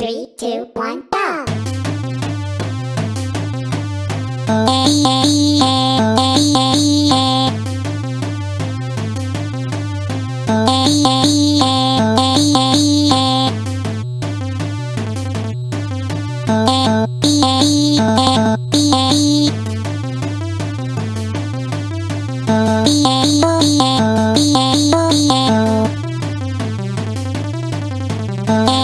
Three, two, one, go! Oh,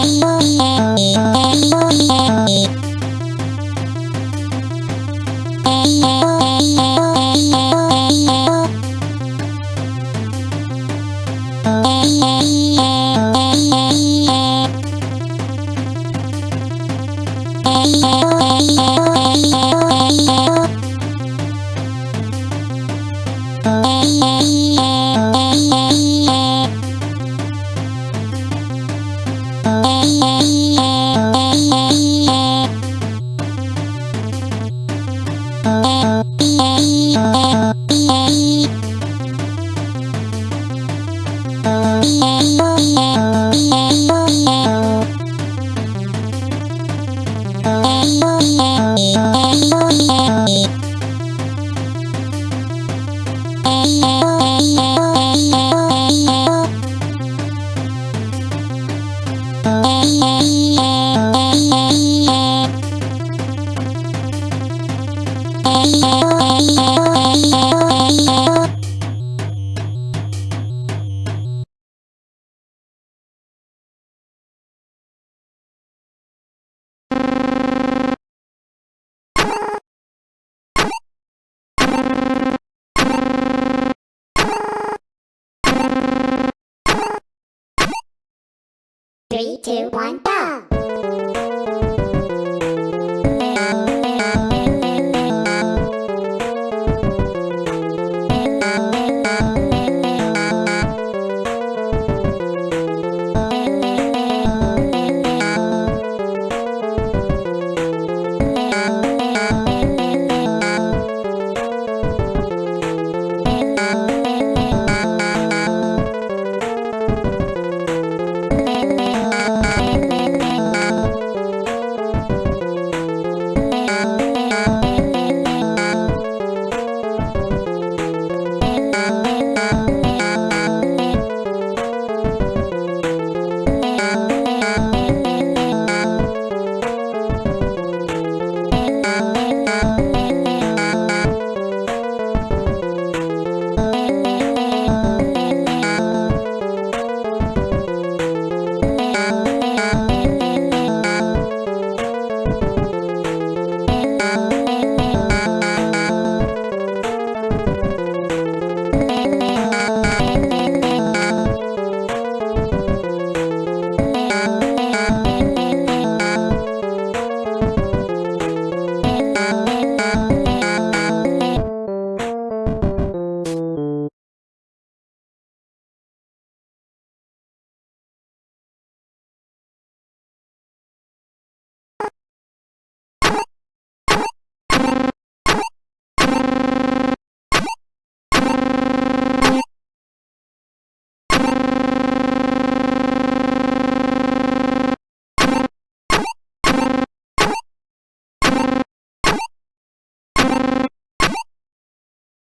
Three, two, one, go! っ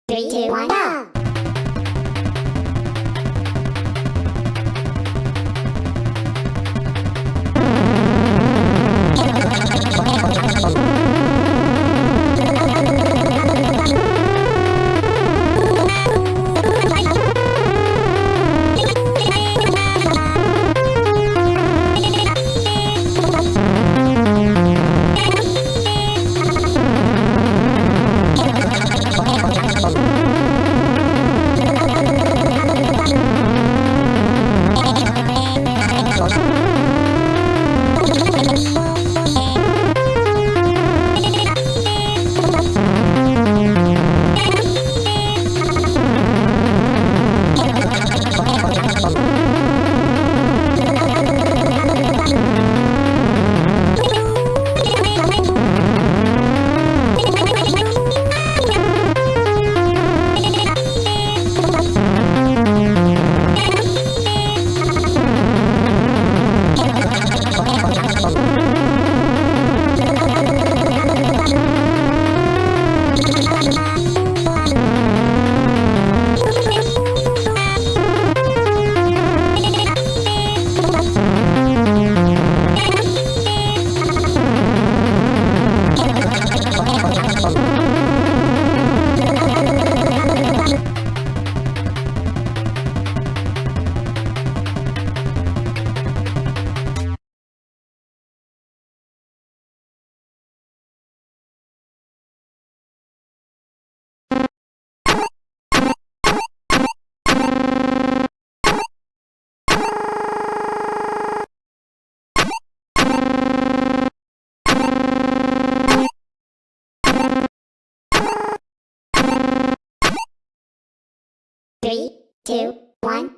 Three, two, one, go! Two, one.